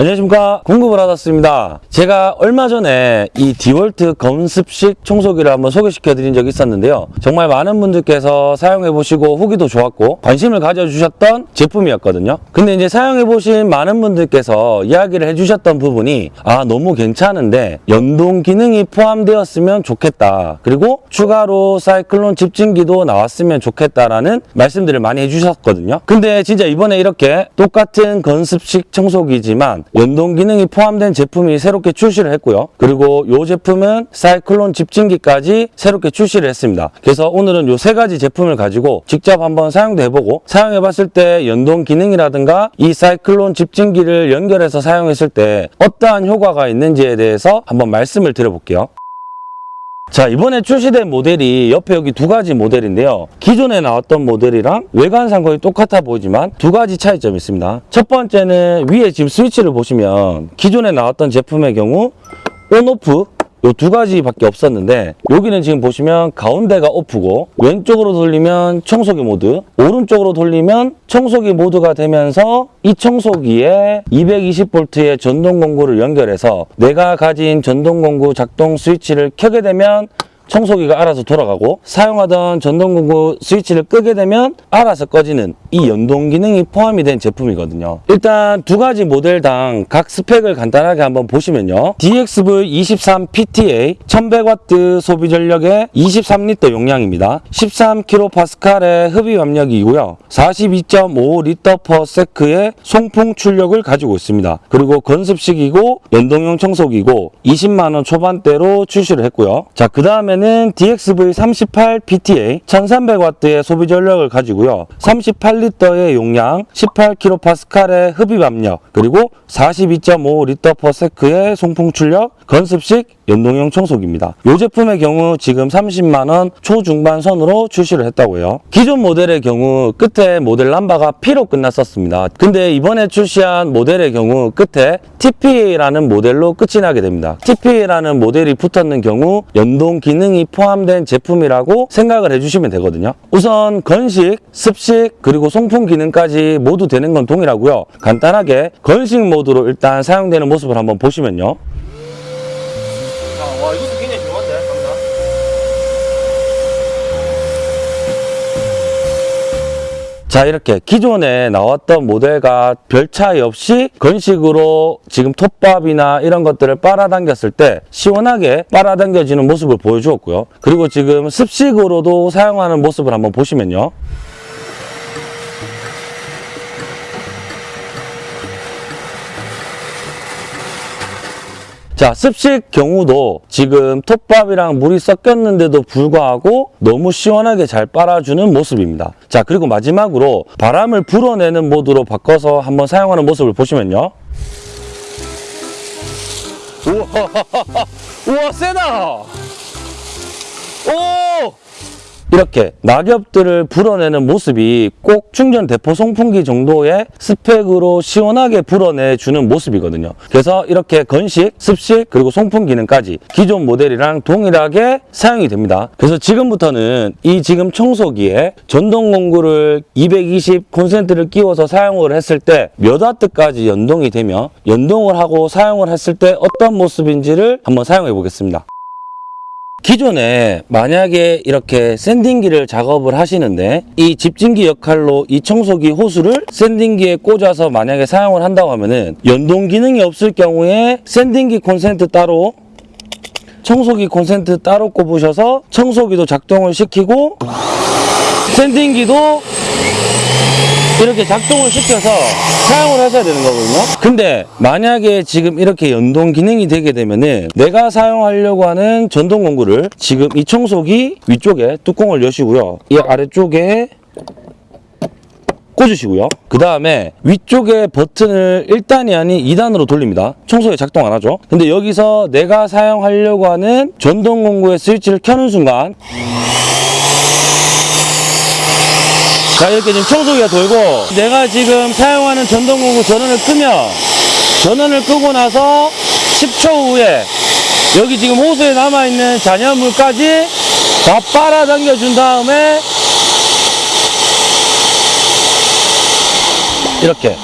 안녕하십니까. 공급을 받았습니다. 제가 얼마 전에 이 디월트 건습식 청소기를 한번 소개시켜 드린 적이 있었는데요. 정말 많은 분들께서 사용해 보시고 후기도 좋았고 관심을 가져주셨던 제품이었거든요. 근데 이제 사용해 보신 많은 분들께서 이야기를 해주셨던 부분이 아 너무 괜찮은데 연동 기능이 포함되었으면 좋겠다. 그리고 추가로 사이클론 집진기도 나왔으면 좋겠다라는 말씀들을 많이 해주셨거든요. 근데 진짜 이번에 이렇게 똑같은 건습식 청소기지만 연동 기능이 포함된 제품이 새롭게 출시를 했고요. 그리고 이 제품은 사이클론 집진기까지 새롭게 출시를 했습니다. 그래서 오늘은 이 세 가지 제품을 가지고 직접 한번 사용도 해보고 사용해 봤을 때 연동 기능이라든가 이 사이클론 집진기를 연결해서 사용했을 때 어떠한 효과가 있는지에 대해서 한번 말씀을 드려볼게요. 자 이번에 출시된 모델이 옆에 여기 두 가지 모델인데요. 기존에 나왔던 모델이랑 외관상 거의 똑같아 보이지만 두 가지 차이점이 있습니다. 첫 번째는 위에 지금 스위치를 보시면 기존에 나왔던 제품의 경우 온오프 요 두 가지밖에 없었는데 여기는 지금 보시면 가운데가 오프고 왼쪽으로 돌리면 청소기 모드 오른쪽으로 돌리면 청소기 모드가 되면서 이 청소기에 220V의 전동 공구를 연결해서 내가 가진 전동 공구 작동 스위치를 켜게 되면 청소기가 알아서 돌아가고 사용하던 전동공구 스위치를 끄게 되면 알아서 꺼지는 이 연동 기능이 포함이 된 제품이거든요. 일단 두 가지 모델당 각 스펙을 간단하게 한번 보시면요. DXV23PTA 1100W 소비 전력의 23리터 용량입니다. 13kPa의 흡입 압력이고요. 42.5리터 per sec의 송풍 출력을 가지고 있습니다. 그리고 건습식이고 연동용 청소기고 20만원 초반대로 출시를 했고요. 자, 그 다음에 는 DXV38PTA 1300W의 소비 전력을 가지고요. 38리터의 용량, 18kPa의 흡입 압력, 그리고 42.5리터 per sec의 송풍 출력, 건습식 연동형 청소기입니다. 이 제품의 경우 지금 30만원 초중반 선으로 출시를 했다고 해요. 기존 모델의 경우 끝에 모델 남바가 P로 끝났었습니다. 근데 이번에 출시한 모델의 경우 끝에 TPA라는 모델로 끝이 나게 됩니다. TPA라는 모델이 붙었는 경우 연동 기능이 포함된 제품이라고 생각을 해주시면 되거든요. 우선 건식, 습식, 그리고 송풍 기능까지 모두 되는 건 동일하고요. 간단하게 건식 모드로 일단 사용되는 모습을 한번 보시면요. 자 이렇게 기존에 나왔던 모델과 별 차이 없이 건식으로 지금 톱밥이나 이런 것들을 빨아당겼을 때 시원하게 빨아당겨지는 모습을 보여주었고요. 그리고 지금 습식으로도 사용하는 모습을 한번 보시면요. 자, 습식 경우도 지금 톱밥이랑 물이 섞였는데도 불구하고 너무 시원하게 잘 빨아주는 모습입니다. 자, 그리고 마지막으로 바람을 불어내는 모드로 바꿔서 한번 사용하는 모습을 보시면요. 우와, 우와, 세다! 오! 이렇게 낙엽들을 불어내는 모습이 꼭 충전 대포 송풍기 정도의 스펙으로 시원하게 불어내주는 모습이거든요. 그래서 이렇게 건식, 습식, 그리고 송풍 기능까지 기존 모델이랑 동일하게 사용이 됩니다. 그래서 지금부터는 이 지금 청소기에 전동 공구를 220 콘센트를 끼워서 사용을 했을 때 몇 와트까지 연동이 되며 연동을 하고 사용을 했을 때 어떤 모습인지를 한번 사용해 보겠습니다. 기존에 만약에 이렇게 샌딩기를 작업을 하시는데 이 집진기 역할로 이 청소기 호수를 샌딩기에 꽂아서 만약에 사용을 한다고 하면은 연동 기능이 없을 경우에 샌딩기 콘센트 따로 청소기 콘센트 따로 꼽으셔서 청소기도 작동을 시키고 샌딩기도 이렇게 작동을 시켜서 사용을 하셔야 되는 거거든요. 근데 만약에 지금 이렇게 연동 기능이 되게 되면은 내가 사용하려고 하는 전동 공구를 지금 이 청소기 위쪽에 뚜껑을 여시고요. 이 아래쪽에 꽂으시고요. 그 다음에 위쪽에 버튼을 1단이 아닌 2단으로 돌립니다. 청소기 작동 안 하죠. 근데 여기서 내가 사용하려고 하는 전동 공구의 스위치를 켜는 순간 자 이렇게 지금 청소기가 돌고 내가 지금 사용하는 전동공구 전원을 끄면 전원을 끄고 나서 10초 후에 여기 지금 호수에 남아있는 잔여물까지 다 빨아당겨 준 다음에 이렇게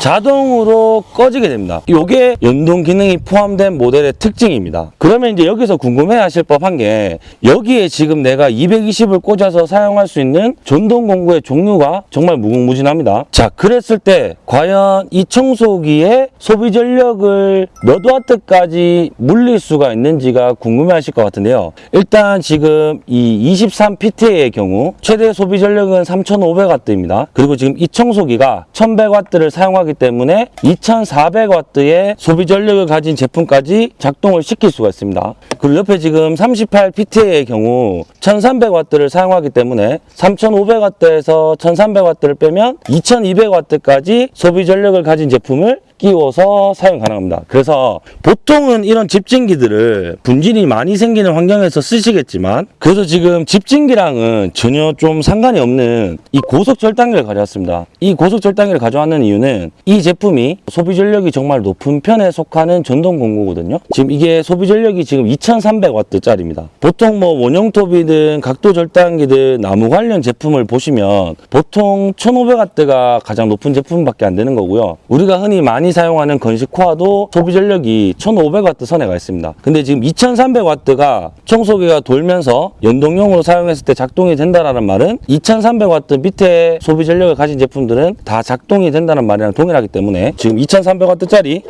자동으로 꺼지게 됩니다. 이게 연동 기능이 포함된 모델의 특징입니다. 그러면 이제 여기서 궁금해 하실 법한 게 여기에 지금 내가 220을 꽂아서 사용할 수 있는 전동 공구의 종류가 정말 무궁무진합니다. 자, 그랬을 때 과연 이 청소기의 소비 전력을 몇 와트까지 물릴 수가 있는지가 궁금해 하실 것 같은데요. 일단 지금 이 23PT의 경우 최대 소비 전력은 3500W입니다. 그리고 지금 이 청소기가 1100W를 사용하기 때문에 2400W의 소비 전력을 가진 제품까지 작동을 시킬 수가 있습니다. 그리고 옆에 지금 38PT의 경우 1300W를 사용하기 때문에 3500W에서 1300W를 빼면 2200W까지 소비 전력을 가진 제품을 끼워서 사용 가능합니다. 그래서 보통은 이런 집진기들을 분진이 많이 생기는 환경에서 쓰시겠지만 그래서 지금 집진기랑은 전혀 좀 상관이 없는 이 고속 절단기를 가져왔습니다. 이 고속 절단기를 가져왔는 이유는 이 제품이 소비 전력이 정말 높은 편에 속하는 전동 공구거든요. 지금 이게 소비 전력이 지금 2300W짜리입니다. 보통 뭐 원형 톱이든 각도 절단기든 나무 관련 제품을 보시면 보통 1500W가 가장 높은 제품밖에 안 되는 거고요. 우리가 흔히 많이 사용하는 건식 코아도 소비 전력이 1500W 선에 가 있습니다. 근데 지금 2300W가 청소기가 돌면서 연동용으로 사용했을 때 작동이 된다라는 말은 2300W 밑에 소비 전력을 가진 제품들은 다 작동이 된다는 말이랑 동일하기 때문에 지금 2300W짜리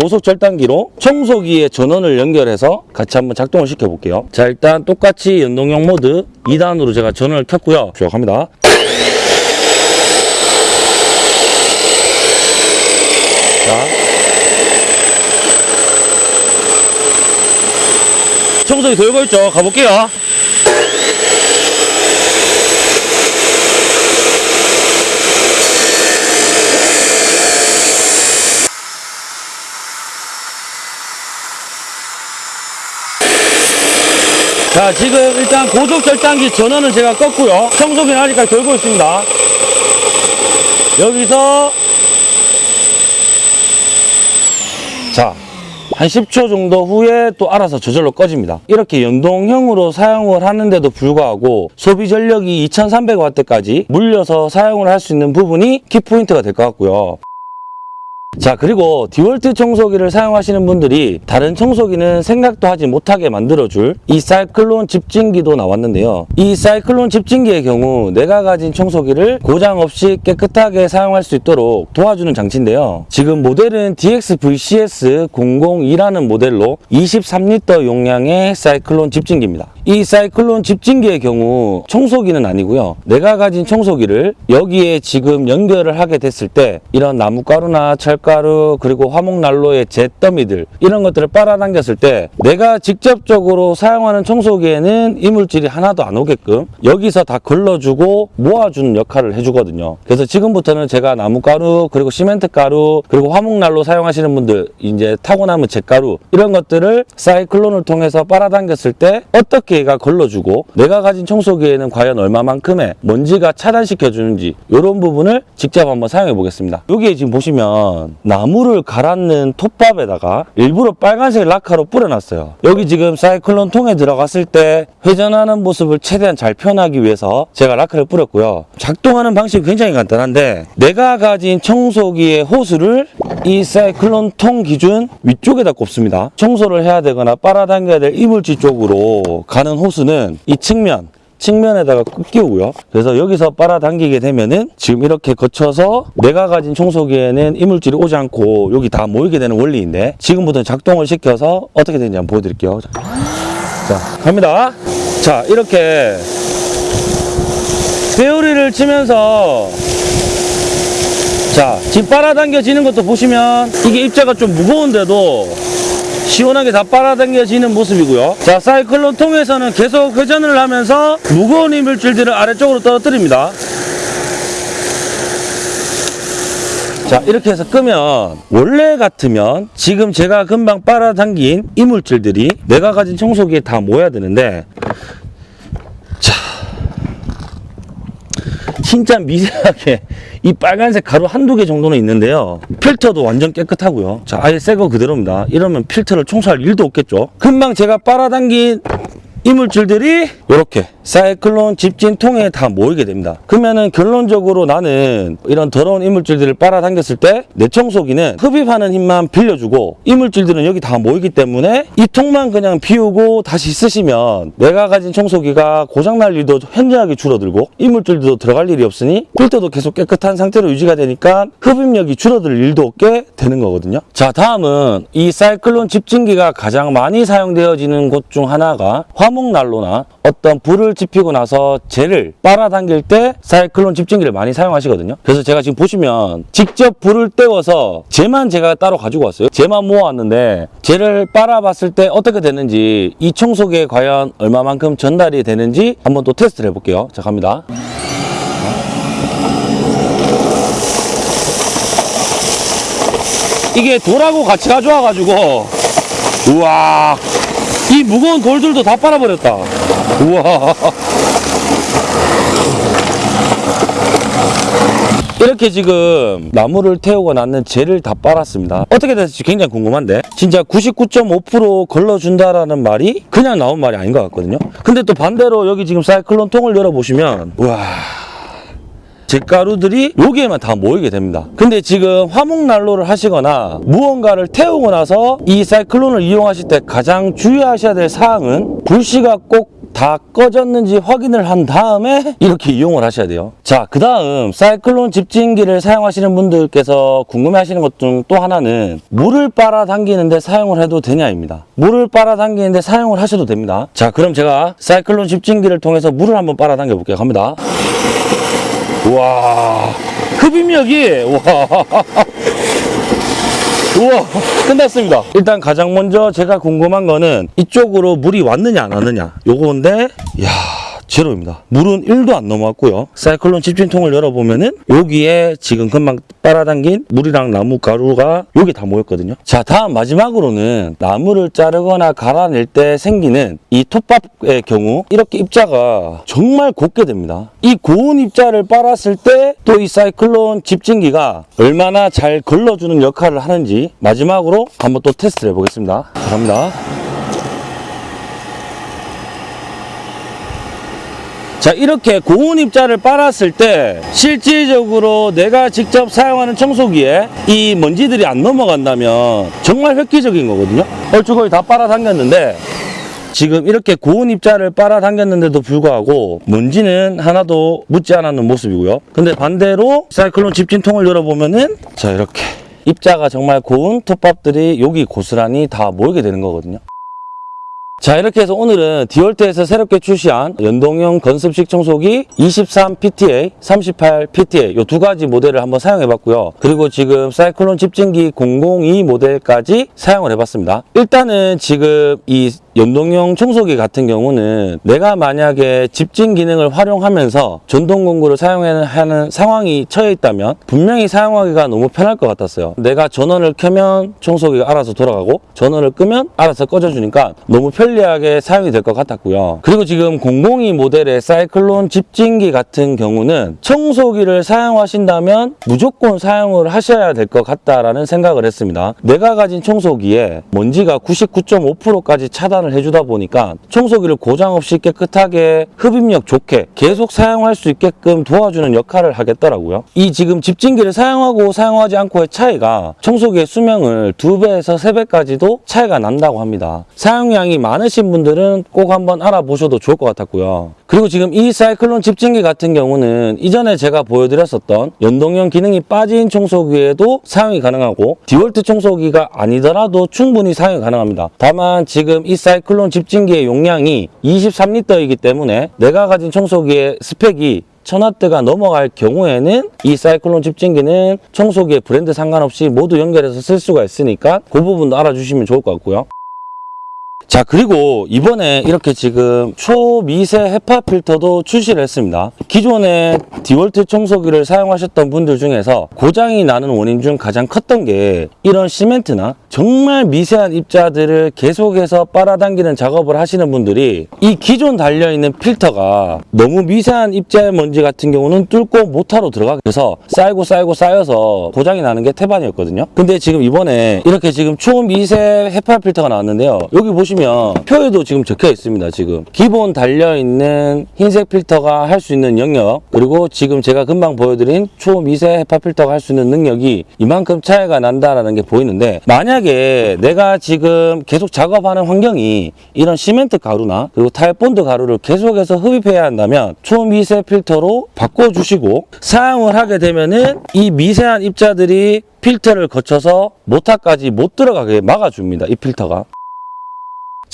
고속 절단기로 청소기의 전원을 연결해서 같이 한번 작동을 시켜 볼게요. 자, 일단 똑같이 연동용 모드 2단으로 제가 전원을 켰고요. 쭉 합니다. 자. 청소기 돌고 있죠? 가볼게요. 자, 지금 일단 고속 절단기 전원은 제가 껐고요. 청소기는 아직까지 돌고 있습니다. 여기서 자, 한 10초 정도 후에 또 알아서 저절로 꺼집니다. 이렇게 연동형으로 사용을 하는데도 불구하고 소비 전력이 2300W까지 물려서 사용을 할 수 있는 부분이 키포인트가 될 것 같고요. 자 그리고 디월트 청소기를 사용하시는 분들이 다른 청소기는 생각도 하지 못하게 만들어줄 이 사이클론 집진기도 나왔는데요. 이 사이클론 집진기의 경우 내가 가진 청소기를 고장 없이 깨끗하게 사용할 수 있도록 도와주는 장치인데요. 지금 모델은 DXVCS002라는 모델로 23리터 용량의 사이클론 집진기입니다 이 사이클론 집진기의 경우 청소기는 아니고요. 내가 가진 청소기를 여기에 지금 연결을 하게 됐을 때 이런 나무가루나 철가루 그리고 화목난로의 잿더미들 이런 것들을 빨아당겼을 때 내가 직접적으로 사용하는 청소기에는 이물질이 하나도 안 오게끔 여기서 다 걸러주고 모아주는 역할을 해주거든요. 그래서 지금부터는 제가 나무가루 그리고 시멘트 가루 그리고 화목난로 사용하시는 분들 이제 타고남은 잿가루 이런 것들을 사이클론을 통해서 빨아당겼을 때 어떻게 얘가 걸러주고 내가 가진 청소기에는 과연 얼마만큼의 먼지가 차단시켜 주는지 이런 부분을 직접 한번 사용해 보겠습니다. 여기에 지금 보시면 나무를 갈았는 톱밥에다가 일부러 빨간색 라카로 뿌려놨어요. 여기 지금 사이클론 통에 들어갔을 때 회전하는 모습을 최대한 잘 표현하기 위해서 제가 라카를 뿌렸고요. 작동하는 방식이 굉장히 간단한데 내가 가진 청소기의 호스를 이 사이클론 통 기준 위쪽에다 꼽습니다. 청소를 해야 되거나 빨아당겨야 될 이물질 쪽으로 가는 호스는 이 측면 측면에다가 꾹 끼우고요. 그래서 여기서 빨아당기게 되면은 지금 이렇게 거쳐서 내가 가진 청소기에는 이물질이 오지 않고 여기 다 모이게 되는 원리인데 지금부터 작동을 시켜서 어떻게 되는지 한번 보여드릴게요. 자, 자, 갑니다. 자, 이렇게 배우리를 치면서 자, 지금 빨아당겨지는 것도 보시면 이게 입자가 좀 무거운데도 시원하게 다 빨아당겨지는 모습이고요. 자, 사이클론 통에서는 계속 회전을 하면서 무거운 이물질들을 아래쪽으로 떨어뜨립니다. 자, 이렇게 해서 끄면 원래 같으면 지금 제가 금방 빨아당긴 이물질들이 내가 가진 청소기에 다 모여야 되는데 진짜 미세하게 이 빨간색 가루 한두 개 정도는 있는데요. 필터도 완전 깨끗하고요. 자, 아예 새 거 그대로입니다. 이러면 필터를 청소할 일도 없겠죠. 금방 제가 빨아당긴 이물질들이 이렇게 사이클론 집진통에 다 모이게 됩니다. 그러면은 결론적으로 나는 이런 더러운 이물질들을 빨아당겼을 때 내 청소기는 흡입하는 힘만 빌려주고 이물질들은 여기 다 모이기 때문에 이 통만 그냥 비우고 다시 쓰시면 내가 가진 청소기가 고장날 일도 현저하게 줄어들고 이물질도 들어갈 일이 없으니 필터도 계속 깨끗한 상태로 유지가 되니까 흡입력이 줄어들 일도 없게 되는 거거든요. 자 다음은 이 사이클론 집진기가 가장 많이 사용되어지는 곳 중 하나가 화 목난로나 어떤 불을 지피고 나서 젤을 빨아당길 때 사이클론 집진기를 많이 사용하시거든요. 그래서 제가 지금 보시면 직접 불을 때워서 젤만 제가 따로 가지고 왔어요. 젤만 모아왔는데 젤을 빨아봤을 때 어떻게 되는지 이 청소기에 과연 얼마만큼 전달이 되는지 한번 또 테스트를 해볼게요. 자 갑니다. 이게 돌하고 같이 가져와가지고 우와 이 무거운 돌들도 다 빨아버렸다. 우와. 이렇게 지금 나무를 태우고 났는 젤을 다 빨았습니다. 어떻게 됐을지 굉장히 궁금한데. 진짜 99.5% 걸러준다라는 말이 그냥 나온 말이 아닌 것 같거든요. 근데 또 반대로 여기 지금 사이클론 통을 열어보시면 우와 잿가루들이 여기에만 다 모이게 됩니다. 근데 지금 화목난로를 하시거나 무언가를 태우고 나서 이 사이클론을 이용하실 때 가장 주의하셔야 될 사항은 불씨가 꼭 다 꺼졌는지 확인을 한 다음에 이렇게 이용을 하셔야 돼요. 자, 그 다음 사이클론 집진기를 사용하시는 분들께서 궁금해 하시는 것 중 또 하나는 물을 빨아당기는데 사용을 해도 되냐입니다. 물을 빨아당기는데 사용을 하셔도 됩니다. 자, 그럼 제가 사이클론 집진기를 통해서 물을 한번 빨아당겨 볼게요. 갑니다. 우와. 흡입력이 우와. 우와 끝났습니다. 일단 가장 먼저 제가 궁금한 거는 이쪽으로 물이 왔느냐 안 왔느냐. 요건데 이야 제로입니다. 물은 1도 안 넘어왔고요. 사이클론 집진통을 열어보면 은 여기에 지금 금방 빨아당긴 물이랑 나무 가루가 여기 다 모였거든요. 자 다음 마지막으로는 나무를 자르거나 갈아낼 때 생기는 이 톱밥의 경우 이렇게 입자가 정말 곱게 됩니다. 이 고운 입자를 빨았을 때 또 이 사이클론 집진기가 얼마나 잘 걸러주는 역할을 하는지 마지막으로 한번 또 테스트를 해보겠습니다. 자, 갑니다 자 이렇게 고운 입자를 빨았을 때 실질적으로 내가 직접 사용하는 청소기에 이 먼지들이 안 넘어간다면 정말 획기적인 거거든요. 얼추 거의 다 빨아당겼는데 지금 이렇게 고운 입자를 빨아당겼는데도 불구하고 먼지는 하나도 묻지 않았는 모습이고요. 근데 반대로 사이클론 집진통을 열어보면은 자 이렇게 입자가 정말 고운 톱밥들이 여기 고스란히 다 모이게 되는 거거든요 자 이렇게 해서 오늘은 디월트에서 새롭게 출시한 연동형 건습식 청소기 23PTA, 38PTA 이 두 가지 모델을 한번 사용해 봤고요. 그리고 지금 사이클론 집진기 002 모델까지 사용을 해 봤습니다. 일단은 지금 이 연동형 청소기 같은 경우는 내가 만약에 집진 기능을 활용하면서 전동 공구를 사용하는 상황이 처해 있다면 분명히 사용하기가 너무 편할 것 같았어요. 내가 전원을 켜면 청소기가 알아서 돌아가고 전원을 끄면 알아서 꺼져주니까 너무 편리하게 사용이 될 것 같았고요. 그리고 지금 002 모델의 사이클론 집진기 같은 경우는 청소기를 사용하신다면 무조건 사용을 하셔야 될 것 같다라는 생각을 했습니다. 내가 가진 청소기에 먼지가 99.5%까지 차단 을 해주다 보니까 청소기를 고장 없이 깨끗하게 흡입력 좋게 계속 사용할 수 있게끔 도와주는 역할을 하겠더라고요. 이 지금 집진기를 사용하고 사용하지 않고의 차이가 청소기의 수명을 두배에서세배까지도 차이가 난다고 합니다. 사용량이 많으신 분들은 꼭 한번 알아보셔도 좋을 것 같았고요. 그리고 지금 이 사이클론 집진기 같은 경우는 이전에 제가 보여드렸었던 연동형 기능이 빠진 청소기에도 사용이 가능하고 디월트 청소기가 아니더라도 충분히 사용이 가능합니다. 다만 지금 이 사이클론 집진기의 용량이 23리터이기 때문에 내가 가진 청소기의 스펙이 1000W가 넘어갈 경우에는 이 사이클론 집진기는 청소기의 브랜드 상관없이 모두 연결해서 쓸 수가 있으니까 그 부분도 알아주시면 좋을 것 같고요. 자 그리고 이번에 이렇게 지금 초미세 헤파 필터도 출시를 했습니다 기존에 디월트 청소기를 사용하셨던 분들 중에서 고장이 나는 원인 중 가장 컸던 게 이런 시멘트나 정말 미세한 입자들을 계속해서 빨아당기는 작업을 하시는 분들이 이 기존 달려있는 필터가 너무 미세한 입자의 먼지 같은 경우는 뚫고 모타로 들어가게 돼서 쌓이고 쌓이고 쌓여서 고장이 나는 게 태반이었거든요. 근데 지금 이번에 이렇게 지금 초미세 헤파 필터가 나왔는데요. 여기 보시면 표에도 지금 적혀 있습니다. 지금 기본 달려있는 흰색 필터가 할 수 있는 영역 그리고 지금 제가 금방 보여드린 초미세 헤파 필터가 할 수 있는 능력이 이만큼 차이가 난다라는 게 보이는데 만약에 내가 지금 계속 작업하는 환경이 이런 시멘트 가루나 그리고 타일 본드 가루를 계속해서 흡입해야 한다면 초미세 필터로 바꿔주시고 사용을 하게 되면은 이 미세한 입자들이 필터를 거쳐서 모타까지 못 들어가게 막아줍니다. 이 필터가.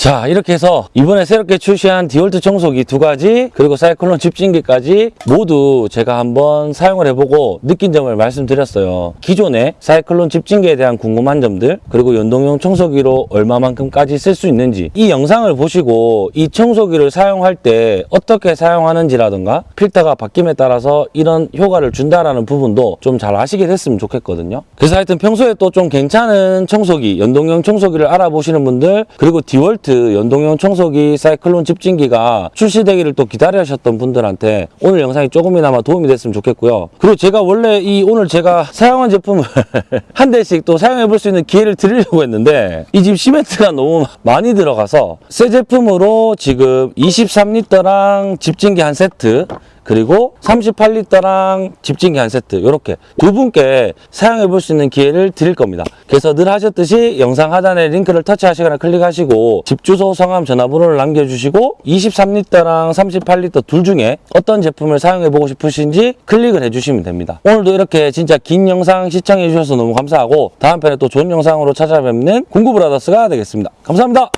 자 이렇게 해서 이번에 새롭게 출시한 디월트 청소기 두 가지 그리고 사이클론 집진기까지 모두 제가 한번 사용을 해보고 느낀 점을 말씀드렸어요. 기존에 사이클론 집진기에 대한 궁금한 점들 그리고 연동형 청소기로 얼마만큼까지 쓸 수 있는지 이 영상을 보시고 이 청소기를 사용할 때 어떻게 사용하는지라든가 필터가 바뀜에 따라서 이런 효과를 준다라는 부분도 좀 잘 아시게 됐으면 좋겠거든요. 그래서 하여튼 평소에 또 좀 괜찮은 청소기 연동형 청소기를 알아보시는 분들 그리고 디월트 연동형 청소기 사이클론 집진기가 출시되기를 또 기다리셨던 분들한테 오늘 영상이 조금이나마 도움이 됐으면 좋겠고요. 그리고 제가 원래 이 오늘 제가 사용한 제품을 한 대씩 또 사용해 볼 수 있는 기회를 드리려고 했는데 이 집 시멘트가 너무 많이 들어가서 새 제품으로 지금 23리터랑 집진기 한 세트 그리고 38리터랑 집진기 한 세트 이렇게 두 분께 사용해 볼 수 있는 기회를 드릴 겁니다. 그래서 늘 하셨듯이 영상 하단에 링크를 터치하시거나 클릭하시고 집 주소, 성함, 전화번호를 남겨주시고 23리터랑 38리터 둘 중에 어떤 제품을 사용해 보고 싶으신지 클릭을 해주시면 됩니다. 오늘도 이렇게 진짜 긴 영상 시청해 주셔서 너무 감사하고 다음 편에 또 좋은 영상으로 찾아뵙는 공구브라더스가 되겠습니다. 감사합니다.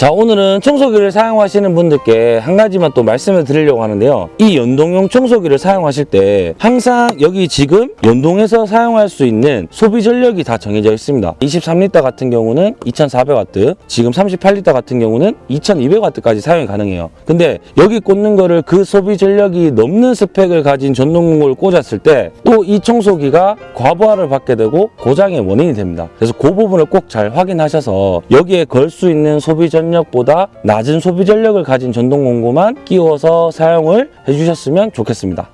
자 오늘은 청소기를 사용하시는 분들께 한 가지만 또 말씀을 드리려고 하는데요. 이 연동용 청소기를 사용하실 때 항상 여기 지금 연동해서 사용할 수 있는 소비 전력이 다 정해져 있습니다. 23리터 같은 경우는 2400W 지금 38리터 같은 경우는 2200W까지 사용이 가능해요. 근데 여기 꽂는 거를 그 소비 전력이 넘는 스펙을 가진 전동공구를 꽂았을 때 또 이 청소기가 과부하를 받게 되고 고장의 원인이 됩니다. 그래서 그 부분을 꼭 잘 확인하셔서 여기에 걸 수 있는 소비 전력보다 낮은 소비 전력을 가진 전동 공구만 끼워서 사용을 해주셨으면 좋겠습니다.